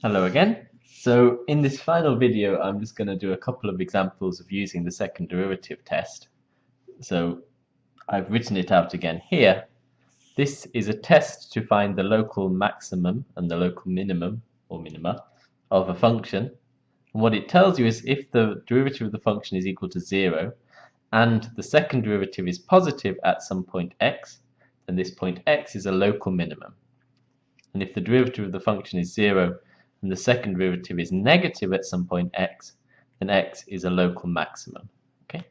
Hello again. So in this final video, I'm just going to do a couple of examples of using the second derivative test. So I've written it out again here. This is a test to find the local maximum and the local minimum or minima of a function. And what it tells you is if the derivative of the function is equal to zero and the second derivative is positive at some point x, then this point x is a local minimum. And if the derivative of the function is zero and the second derivative is negative at some point x, then x is a local maximum. Okay.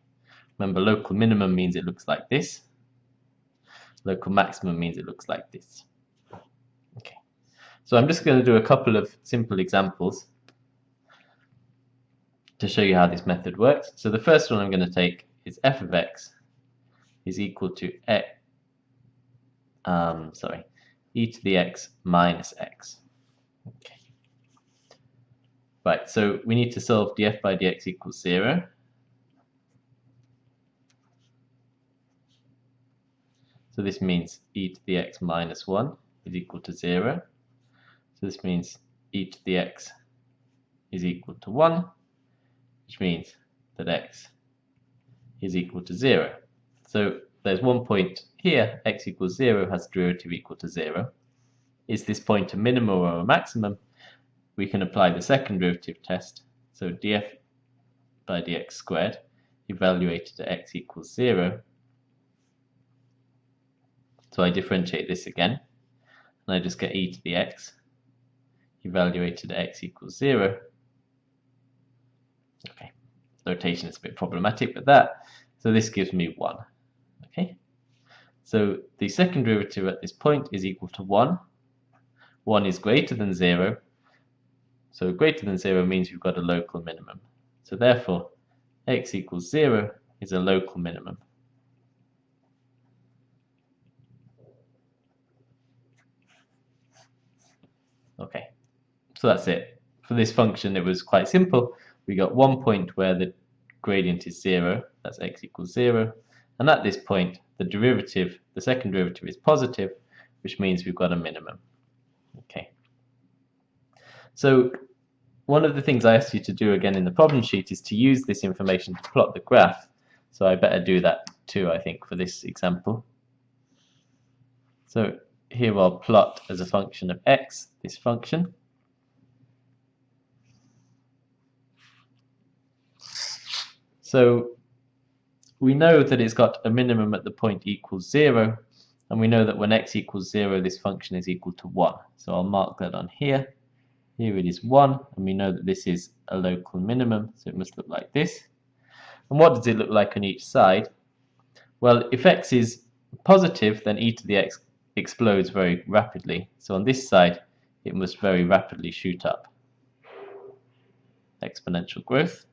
Remember, local minimum means it looks like this. Local maximum means it looks like this. Okay. So I'm just going to do a couple of simple examples to show you how this method works. So the first one I'm going to take is f of x is equal to x, um, sorry, e to the x minus x. Okay. Right, so we need to solve df by dx equals 0. So this means e to the x minus 1 is equal to 0. So this means e to the x is equal to 1, which means that x is equal to 0. So there's one point here, x equals 0 has derivative equal to 0. Is this point a minimum or a maximum? We can apply the second derivative test. So df by dx squared evaluated at x equals 0. So I differentiate this again, and I just get e to the x evaluated at x equals 0. Okay, notation is a bit problematic, with that, so this gives me 1. Okay, so the second derivative at this point is equal to 1. 1 is greater than 0, so greater than 0 means we've got a local minimum. So therefore, x equals 0 is a local minimum. Okay, so that's it. For this function, it was quite simple. We got one point where the gradient is 0, that's x equals 0. And at this point, the derivative, the second derivative is positive, which means we've got a minimum. Okay. So one of the things I asked you to do again in the problem sheet is to use this information to plot the graph. So I better do that too, I think, for this example. So here I'll plot as a function of x this function. So we know that it's got a minimum at the point equals 0, and we know that when x equals 0, this function is equal to 1. So I'll mark that on here. Here it is 1, and we know that this is a local minimum, so it must look like this. And what does it look like on each side? Well, if x is positive, then e to the x explodes very rapidly. So on this side, it must very rapidly shoot up. Exponential growth.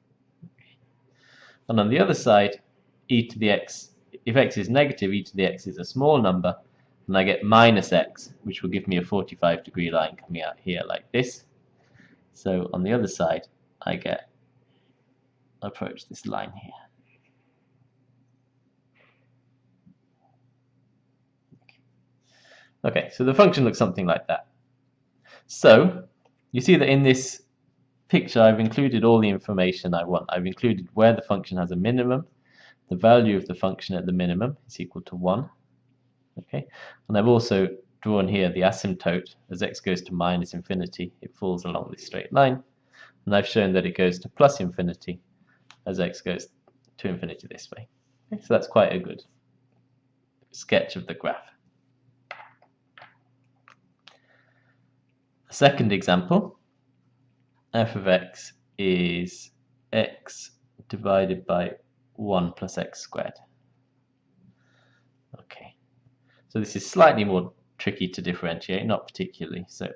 And on the other side, e to the x, if x is negative, e to the x is a small number, and I get minus x, which will give me a 45 degree line coming out here like this. So on the other side, I get approach this line here. Okay, so the function looks something like that. So you see that in this picture I've included all the information I want. I've included where the function has a minimum, the value of the function at the minimum is equal to 1. Okay, and I've also drawn here the asymptote as x goes to minus infinity it falls along this straight line. And I've shown that it goes to plus infinity as x goes to infinity this way. So that's quite a good sketch of the graph. Second example f of x is x divided by 1 plus x squared. Okay so this is slightly more tricky to differentiate, not particularly. So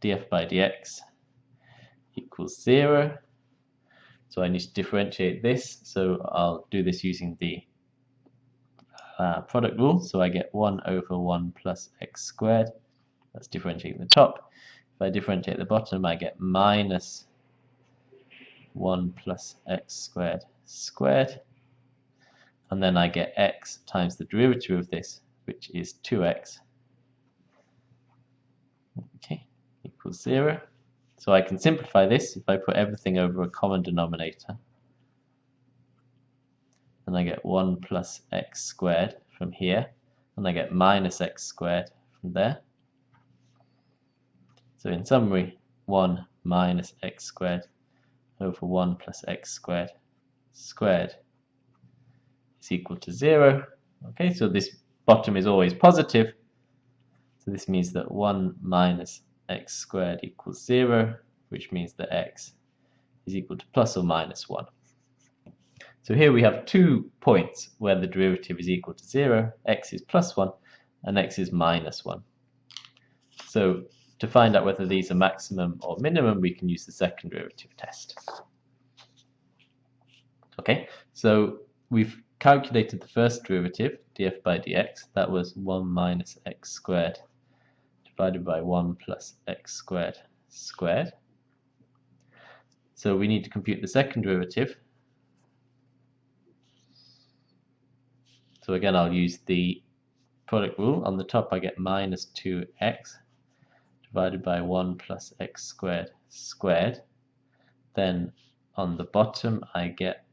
df by dx equals 0. So I need to differentiate this. So I'll do this using the uh, product rule. So I get 1 over 1 plus x squared. That's differentiating the top. If I differentiate the bottom, I get minus 1 plus x squared squared. And then I get x times the derivative of this, which is 2x okay, equals 0. So I can simplify this if I put everything over a common denominator. And I get 1 plus x squared from here. And I get minus x squared from there. So in summary, 1 minus x squared over 1 plus x squared squared is equal to 0. Okay, so this bottom is always positive. So this means that 1 minus x squared equals 0, which means that x is equal to plus or minus 1. So here we have two points where the derivative is equal to 0, x is plus 1 and x is minus 1. So to find out whether these are maximum or minimum, we can use the second derivative test. Okay, so we've calculated the first derivative, df by dx, that was 1 minus x squared divided by 1 plus x squared squared. So we need to compute the second derivative. So again, I'll use the product rule. On the top, I get minus 2x divided by 1 plus x squared squared. Then on the bottom, I get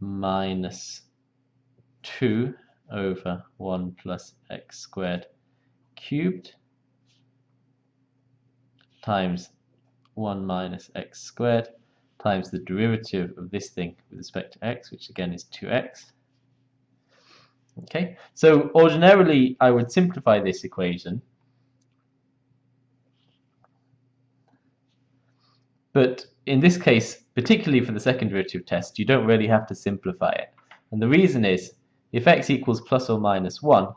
minus 2 over 1 plus x squared cubed times 1 minus x squared times the derivative of this thing with respect to x, which again is 2x. Okay, so ordinarily I would simplify this equation, but in this case, particularly for the second derivative test, you don't really have to simplify it. And the reason is, if x equals plus or minus 1,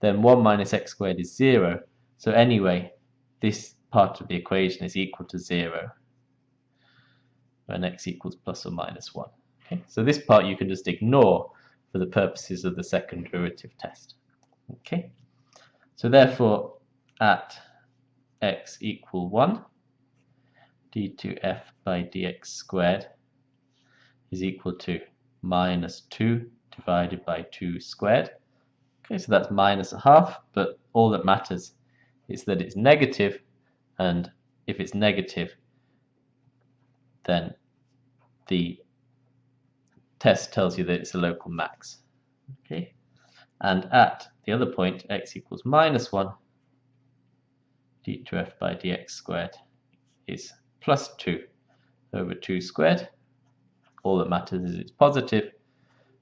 then 1 minus x squared is 0. So anyway, this part of the equation is equal to 0 when x equals plus or minus 1. Okay? So this part you can just ignore for the purposes of the second derivative test. Okay, So therefore at x equal 1 d2f by dx squared is equal to minus 2 divided by 2 squared. Okay, so that's minus a half, but all that matters is that it's negative and if it's negative then the test tells you that it's a local max. Okay. And at the other point x equals minus 1 d2f by dx squared is plus 2 over 2 squared. All that matters is it's positive.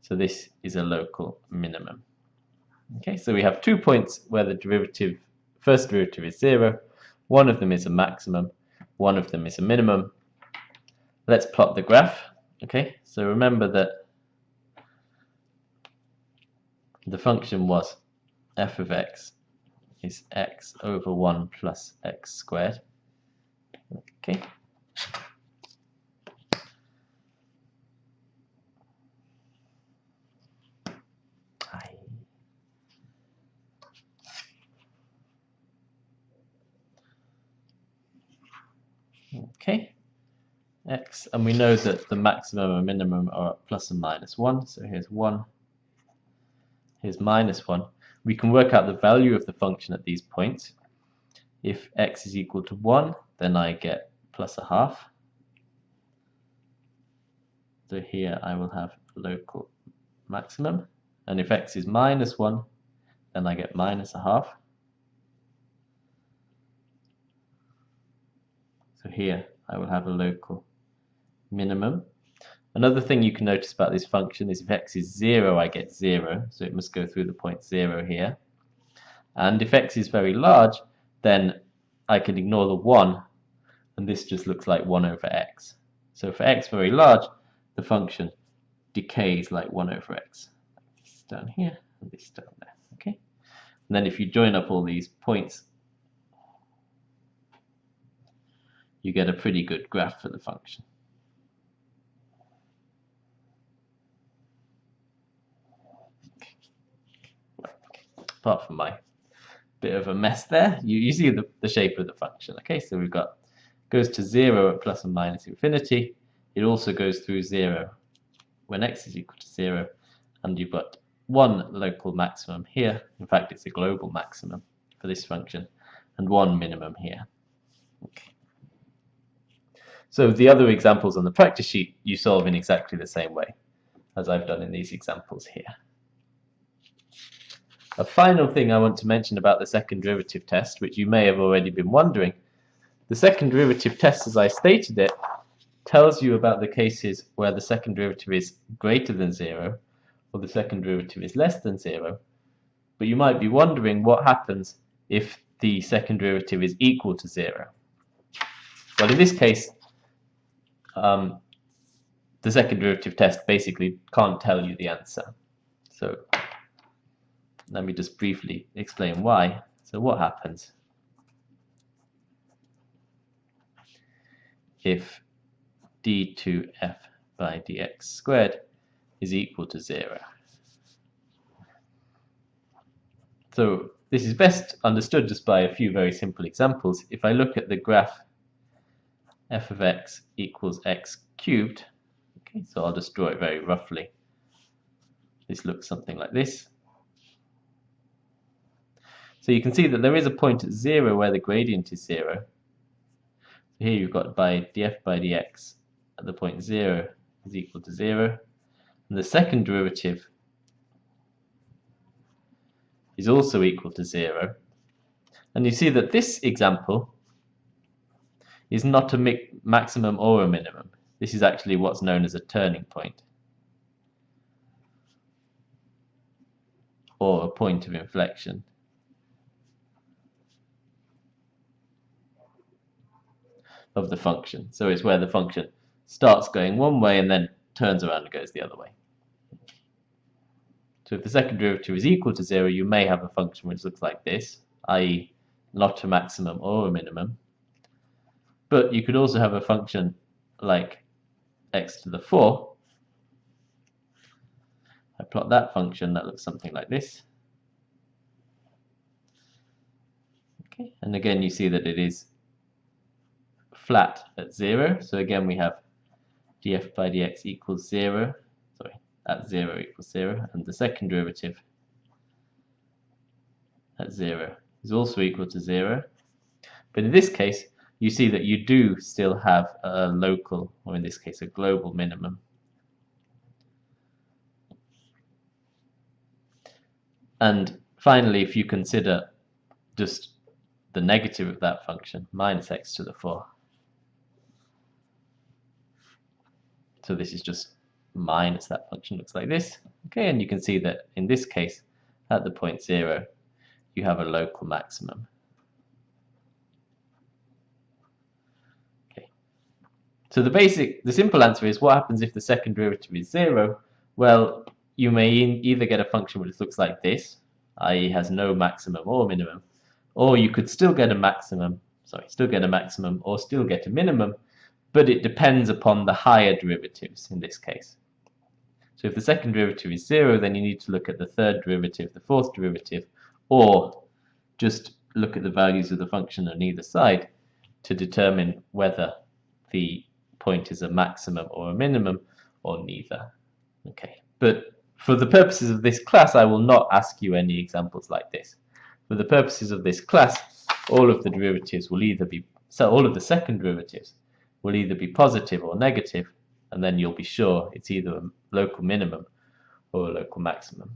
So this is a local minimum. Okay so we have two points where the derivative first derivative is 0 one of them is a maximum, one of them is a minimum. Let's plot the graph. Okay, so remember that the function was f of x is x over 1 plus x squared. Okay. X, and we know that the maximum and minimum are plus and minus 1, so here's 1, here's minus 1. We can work out the value of the function at these points. If x is equal to 1, then I get plus a half. So here I will have local maximum. And if x is minus 1, then I get minus a half. So here I will have a local minimum. Another thing you can notice about this function is if x is 0, I get 0, so it must go through the point 0 here. And if x is very large, then I can ignore the 1, and this just looks like 1 over x. So for x very large, the function decays like 1 over x. This down here, and this down there. Okay. And then if you join up all these points you get a pretty good graph for the function. Apart from my bit of a mess there, you, you see the, the shape of the function. Okay, so we've got goes to 0 at plus and minus infinity. It also goes through 0 when x is equal to 0. And you've got one local maximum here. In fact, it's a global maximum for this function. And one minimum here. Okay. So the other examples on the practice sheet you solve in exactly the same way as I've done in these examples here. A final thing I want to mention about the second derivative test, which you may have already been wondering, the second derivative test as I stated it tells you about the cases where the second derivative is greater than zero or the second derivative is less than zero but you might be wondering what happens if the second derivative is equal to zero. Well, in this case, um, the second derivative test basically can't tell you the answer. So let me just briefly explain why. So what happens if d2f by dx squared is equal to zero? So this is best understood just by a few very simple examples. If I look at the graph f of x equals x cubed, okay, so I'll just draw it very roughly. This looks something like this. So you can see that there is a point at zero where the gradient is zero. So here you've got by df by dx at the point zero is equal to zero. And the second derivative is also equal to zero. And you see that this example is not a maximum or a minimum. This is actually what's known as a turning point. Or a point of inflection. Of the function. So it's where the function starts going one way and then turns around and goes the other way. So if the second derivative is equal to zero, you may have a function which looks like this, i.e. not a maximum or a minimum. But you could also have a function like x to the 4. I plot that function, that looks something like this. Okay, and again you see that it is flat at 0. So again we have df by dx equals 0, sorry, at 0 equals 0, and the second derivative at 0 is also equal to 0. But in this case, you see that you do still have a local, or in this case a global minimum. And finally, if you consider just the negative of that function, minus x to the 4, So this is just minus that function looks like this. Okay, and you can see that in this case, at the point zero, you have a local maximum. Okay. So the basic, the simple answer is what happens if the second derivative is zero? Well, you may either get a function which looks like this, i.e. has no maximum or minimum, or you could still get a maximum, sorry, still get a maximum or still get a minimum, but it depends upon the higher derivatives in this case. So if the second derivative is zero, then you need to look at the third derivative, the fourth derivative, or just look at the values of the function on either side to determine whether the point is a maximum or a minimum or neither. Okay, but for the purposes of this class, I will not ask you any examples like this. For the purposes of this class, all of the derivatives will either be, so all of the second derivatives will either be positive or negative, and then you'll be sure it's either a local minimum or a local maximum.